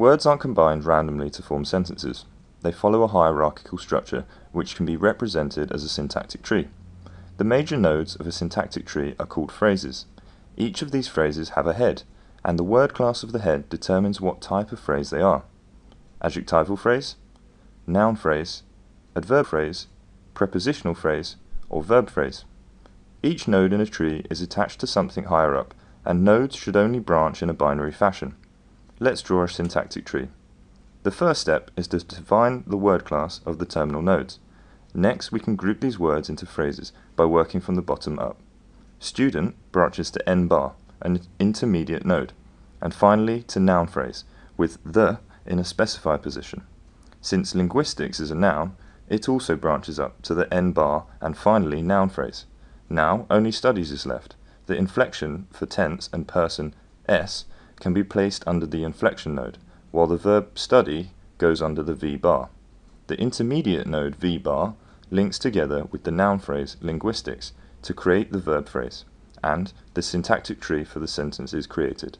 Words aren't combined randomly to form sentences. They follow a hierarchical structure which can be represented as a syntactic tree. The major nodes of a syntactic tree are called phrases. Each of these phrases have a head, and the word class of the head determines what type of phrase they are. Adjectival phrase, noun phrase, adverb phrase, prepositional phrase, or verb phrase. Each node in a tree is attached to something higher up, and nodes should only branch in a binary fashion. Let's draw a syntactic tree. The first step is to define the word class of the terminal nodes. Next, we can group these words into phrases by working from the bottom up. Student branches to n bar, an intermediate node, and finally to noun phrase, with the in a specified position. Since linguistics is a noun, it also branches up to the n bar and finally noun phrase. Now only studies is left. The inflection for tense and person s can be placed under the inflection node, while the verb study goes under the v bar. The intermediate node v bar links together with the noun phrase linguistics to create the verb phrase, and the syntactic tree for the sentence is created.